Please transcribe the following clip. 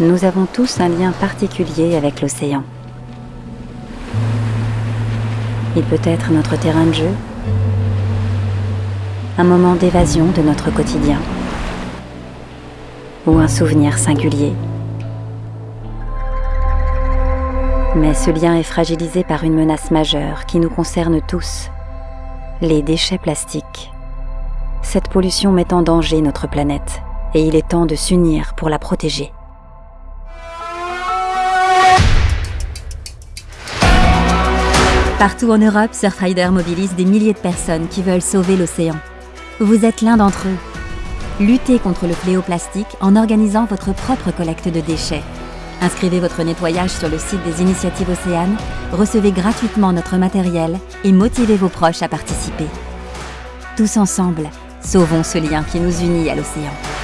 Nous avons tous un lien particulier avec l'océan. Il peut être notre terrain de jeu, un moment d'évasion de notre quotidien ou un souvenir singulier. Mais ce lien est fragilisé par une menace majeure qui nous concerne tous, les déchets plastiques. Cette pollution met en danger notre planète et il est temps de s'unir pour la protéger. Partout en Europe, Surfrider mobilise des milliers de personnes qui veulent sauver l'océan. Vous êtes l'un d'entre eux. Luttez contre le fléau plastique en organisant votre propre collecte de déchets. Inscrivez votre nettoyage sur le site des initiatives Océanes, recevez gratuitement notre matériel et motivez vos proches à participer. Tous ensemble, sauvons ce lien qui nous unit à l'océan.